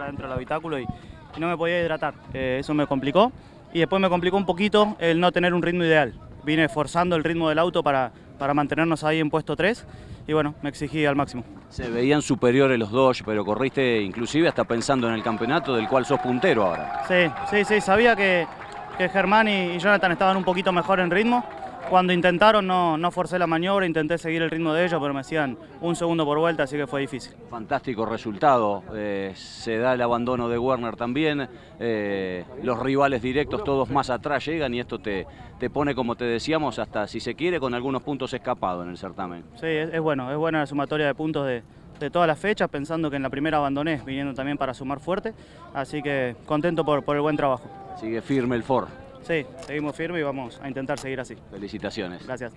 dentro del habitáculo y, y no me podía hidratar. Eh, eso me complicó y después me complicó un poquito el no tener un ritmo ideal. Vine forzando el ritmo del auto para, para mantenernos ahí en puesto 3 y bueno, me exigí al máximo. Se veían superiores los dos, pero corriste inclusive hasta pensando en el campeonato del cual sos puntero ahora. Sí, sí, sí, sabía que, que Germán y, y Jonathan estaban un poquito mejor en ritmo. Cuando intentaron no, no forcé la maniobra, intenté seguir el ritmo de ellos, pero me hacían un segundo por vuelta, así que fue difícil. Fantástico resultado, eh, se da el abandono de Werner también, eh, los rivales directos todos más atrás llegan y esto te, te pone, como te decíamos, hasta si se quiere, con algunos puntos escapados en el certamen. Sí, es, es bueno, es buena la sumatoria de puntos de, de todas las fechas, pensando que en la primera abandoné, viniendo también para sumar fuerte, así que contento por, por el buen trabajo. Sigue firme el Ford. Sí, seguimos firmes y vamos a intentar seguir así. Felicitaciones. Gracias.